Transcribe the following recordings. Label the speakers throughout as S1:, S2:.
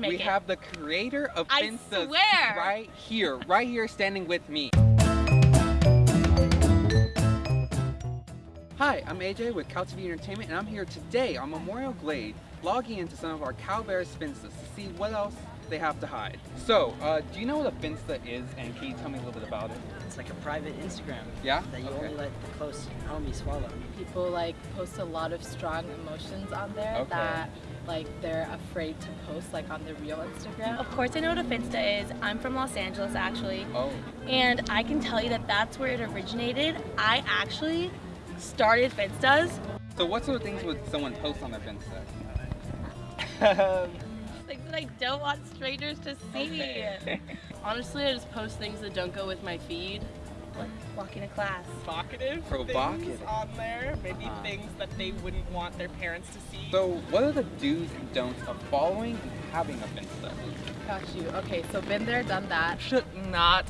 S1: Make
S2: we
S1: it.
S2: have the creator of
S1: I
S2: Finsta
S1: swear.
S2: right here, right here standing with me. Hi, I'm AJ with Cal TV Entertainment and I'm here today on Memorial Glade logging into some of our Cal Bears Finstas to see what else they have to hide. So, uh, do you know what a Finsta is and can you tell me a little bit about it?
S3: It's like a private Instagram
S2: Yeah?
S3: that you
S2: Okay.
S3: only let the close homies follow.
S1: People like post a lot of strong emotions on there
S2: Okay.
S1: that like they're afraid to post like on the real Instagram.
S4: Of course, I know what a Finsta is. I'm from Los Angeles, actually,
S2: Oh,
S4: and I can tell you that that's where it originated. I actually started Finstas.
S2: so what sort of things would someone post on their Finsta?
S4: Things that I don't want strangers to see.
S2: Okay.
S5: Honestly, I just post things that don't go with my feed.
S4: Like walking to class.
S6: provocative,
S2: Provocative.
S6: things on there. Maybe
S2: Uh.
S6: things that they wouldn't want their parents to see.
S2: So, what are the do's and don'ts of following and having a Finsta?
S1: Got you. Okay, so been there, done that.
S5: Should not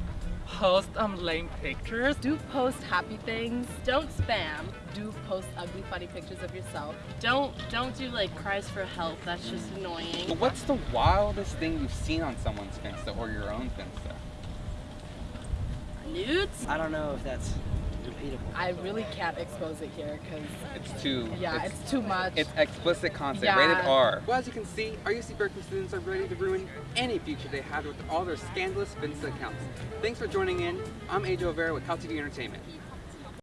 S5: post um lame pictures.
S1: Do post happy things. Don't spam. Do post ugly, funny pictures of yourself.
S5: Don't don't do like cries for help. That's just annoying.
S2: But what's the wildest thing you've seen on someone's Finsta or your own Finsta?
S5: Nudes?
S3: I don't know if that's repeatable.
S1: I really can't expose it here because
S2: It's too.
S1: yeah, it's, too much.
S2: It's explicit content,
S1: Yeah.
S2: rated R. Well, as you can see, our UC Berkeley students are ready to ruin any future they had with all their scandalous Finsta accounts. Thanks for joining in. I'm AJ O'Vera with Cal TV Entertainment.